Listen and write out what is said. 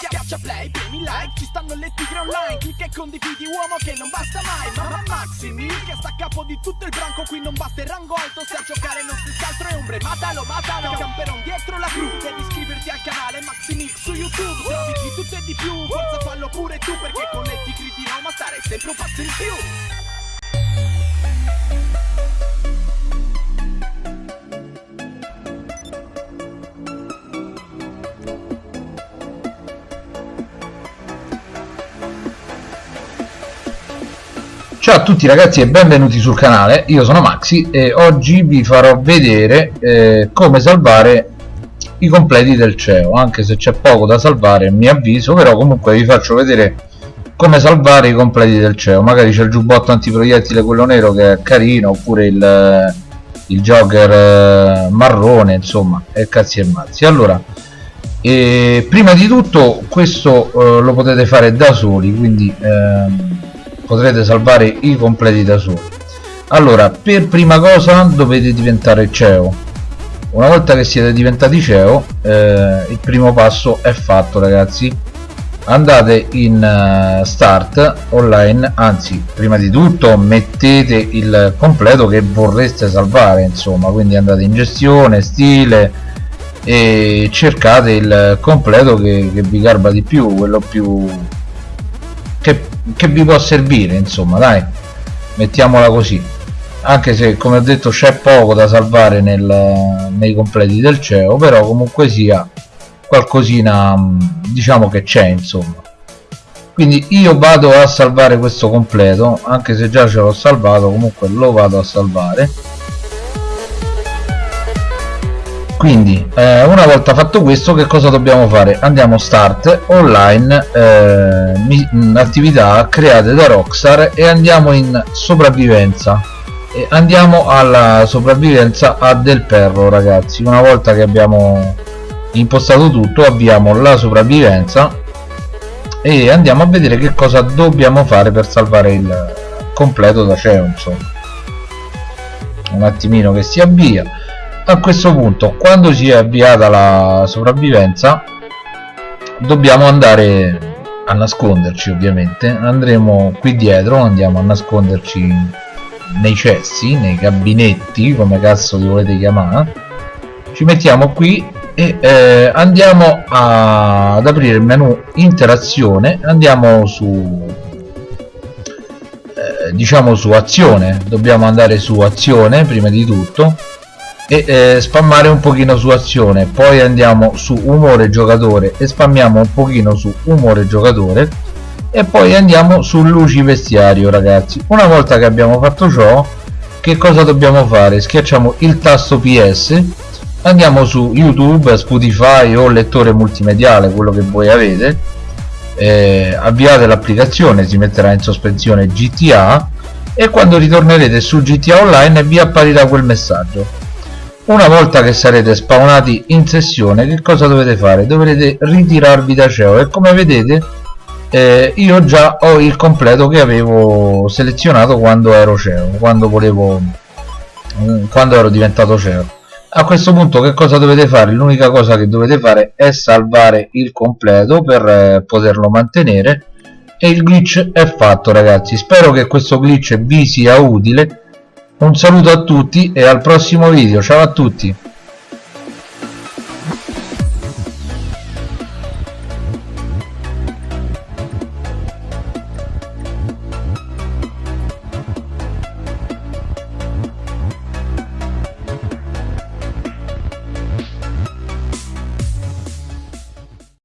Schiaccia play, premi like, ci stanno le tigre online. Clicca e condividi uomo che non basta mai. Mamma Maxi Mil che sta a capo di tutto il branco. Qui non batte il rango alto, se a giocare non si altro è ombre. Matalo, matalo, camperon dietro la cru. Devi iscriverti al canale Maxi Mil su YouTube. Trovi di tutto e di più, forza fallo pure tu Perché con le tigre di Roma stare sempre un passo in più Ciao a tutti ragazzi e benvenuti sul canale, io sono Maxi e oggi vi farò vedere eh, come salvare i completi del CEO anche se c'è poco da salvare mi avviso però comunque vi faccio vedere come salvare i completi del CEO magari c'è il giubbotto antiproiettile quello nero che è carino oppure il, il jogger eh, marrone insomma e cazzi e mazzi. Allora eh, prima di tutto questo eh, lo potete fare da soli quindi ehm, potrete salvare i completi da soli. Allora per prima cosa dovete diventare CEO una volta che siete diventati CEO eh, il primo passo è fatto ragazzi. Andate in uh, start online anzi prima di tutto mettete il completo che vorreste salvare insomma. Quindi andate in gestione stile e cercate il completo che, che vi garba di più quello più che che vi può servire insomma dai mettiamola così. Anche se come ho detto c'è poco da salvare nel, nei completi del CEO però comunque sia qualcosina diciamo che c'è insomma. Quindi io vado a salvare questo completo anche se già ce l'ho salvato comunque lo vado a salvare quindi eh, una volta fatto questo che cosa dobbiamo fare? Andiamo start online eh, attività create da Rockstar e andiamo in sopravvivenza. E andiamo alla sopravvivenza a del perro ragazzi. Una volta che abbiamo impostato tutto abbiamo la sopravvivenza e andiamo a vedere che cosa dobbiamo fare per salvare il completo da CEO insomma. Un attimino che si avvia a questo punto quando si è avviata la sopravvivenza dobbiamo andare a nasconderci ovviamente. Andremo qui dietro andiamo a nasconderci nei cessi nei gabinetti come cazzo li volete chiamare. Ci mettiamo qui e eh, andiamo a, ad aprire il menu interazione. Andiamo su eh, diciamo su azione. Dobbiamo andare su azione prima di tutto e eh, spammare un pochino su azione. Poi andiamo su umore giocatore e spammiamo un pochino su umore giocatore. E poi andiamo su luci vestiario ragazzi. Una volta che abbiamo fatto ciò che cosa dobbiamo fare? Schiacciamo il tasto ps andiamo su youtube spotify o lettore multimediale quello che voi avete. Eh, avviate l'applicazione si metterà in sospensione gta e quando ritornerete su gta online vi apparirà quel messaggio una volta che sarete spawnati in sessione che cosa dovete fare? dovrete ritirarvi da CEO e come vedete eh, io già ho il completo che avevo selezionato quando ero CEO quando volevo mm, quando ero diventato CEO a questo punto che cosa dovete fare? l'unica cosa che dovete fare è salvare il completo per eh, poterlo mantenere e il glitch è fatto ragazzi spero che questo glitch vi sia utile un saluto a tutti e al prossimo video. Ciao a tutti